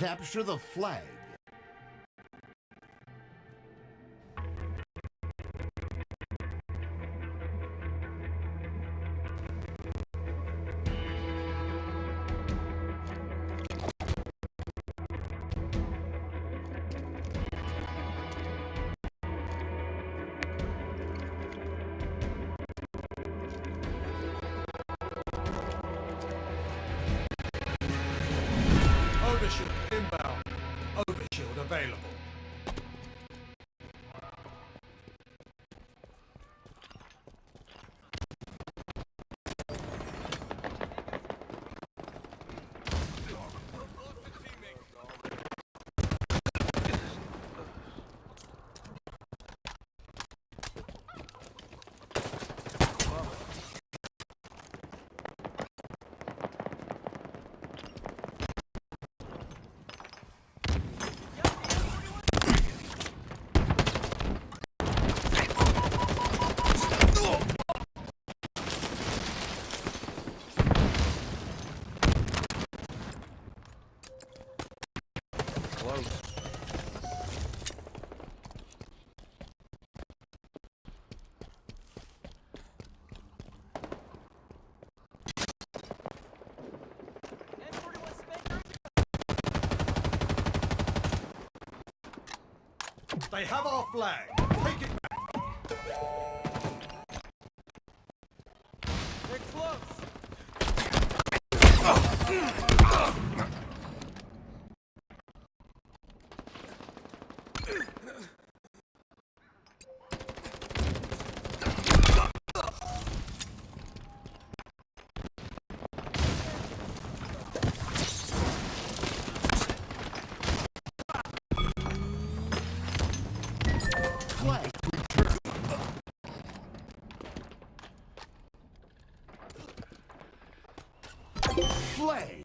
Capture the flag. Overshield They have our flag. Take it Flag returned. Flag.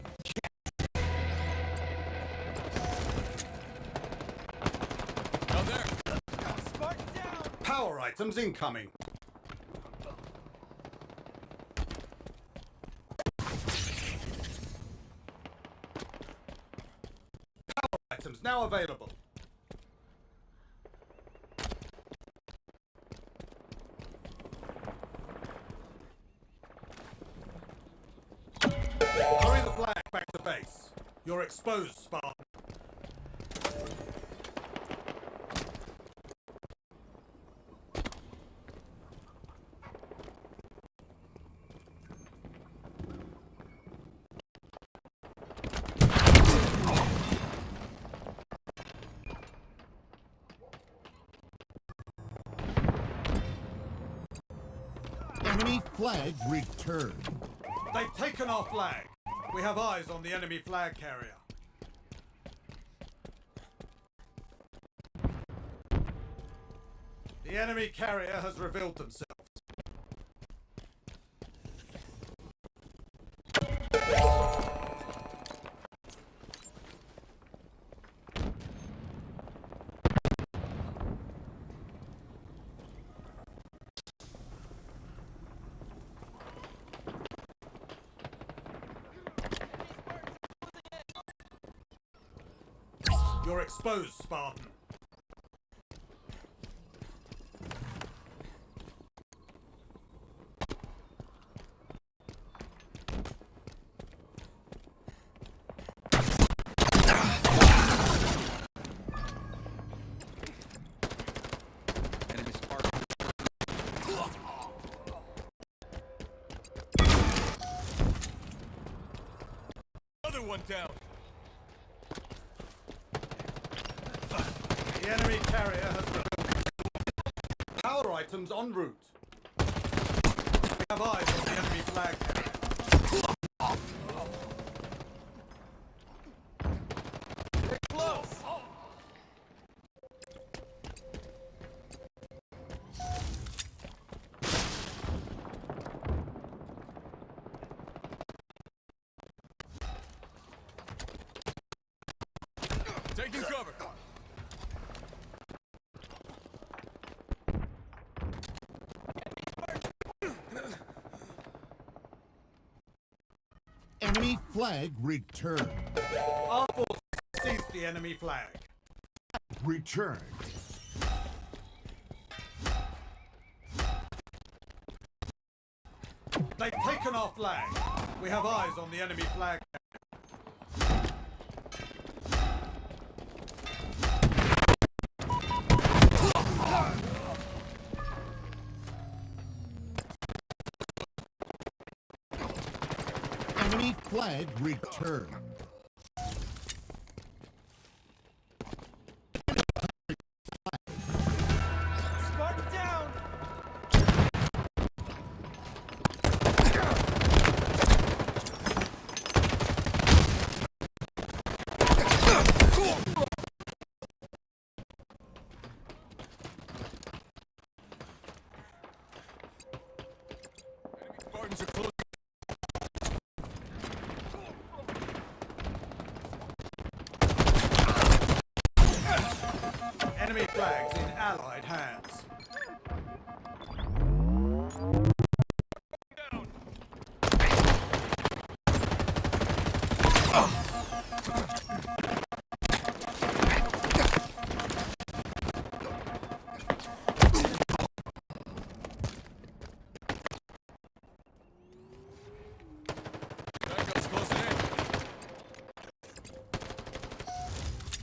Power items incoming. Power items now available. You're exposed, Spartan. Enemy flag returned. They've taken our flag. We have eyes on the enemy flag carrier. The enemy carrier has revealed themselves. You're exposed, Spartan. One down. Enemy carrier has revealed power items en route. We have eyes on the enemy flag. Taking cover. Enemy flag returned. Our forces the enemy flag. Return. They've taken our flag. We have eyes on the enemy flag. Enemy flag returned.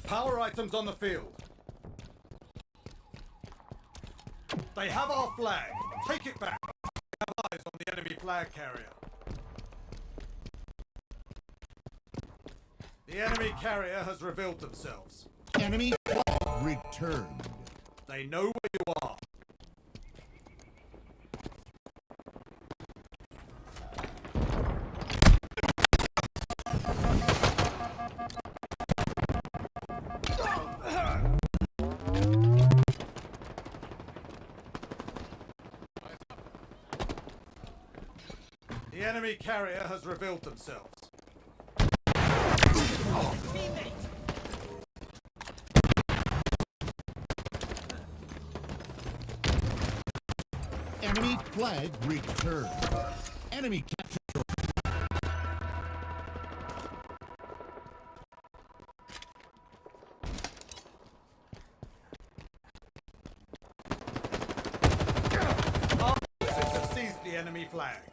Power items on the field. They have our flag. Take it back. We have eyes on the enemy flag carrier. The enemy carrier has revealed themselves. Enemy returned. They know where you are. Enemy carrier has revealed themselves. Enemy flag returned. Enemy captured. Our have seized the enemy flag.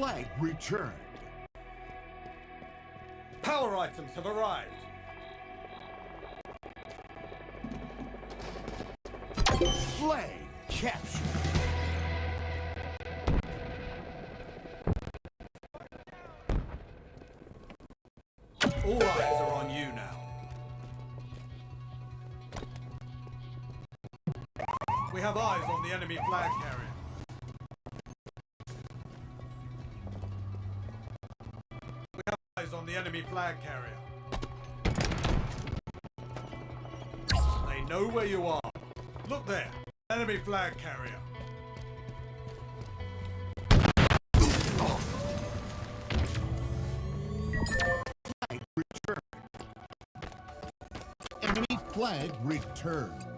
Flag returned. Power items have arrived. Flag captured. All eyes are on you now. We have eyes on the enemy flag carrier. Eyes on the enemy flag carrier. They know where you are. Look there. Enemy flag carrier. Flag returned. Enemy flag returned.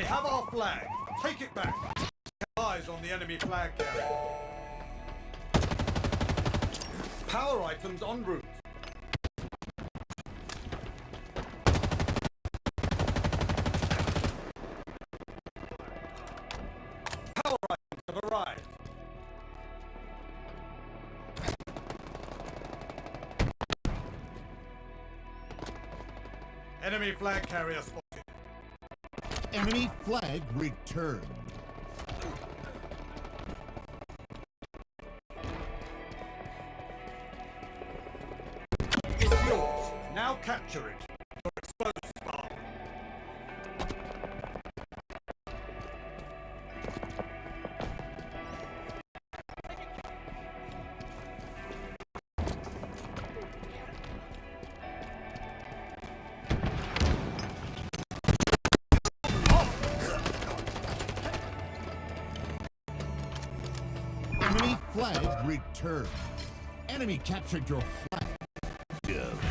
They have our flag. Take it back. Eyes on the enemy flag carrier. Power items en route. Power items have arrived. Enemy flag carrier spotted. Enemy flag returned. It's yours. Now capture it. flag returned. Enemy captured your flag. Yeah.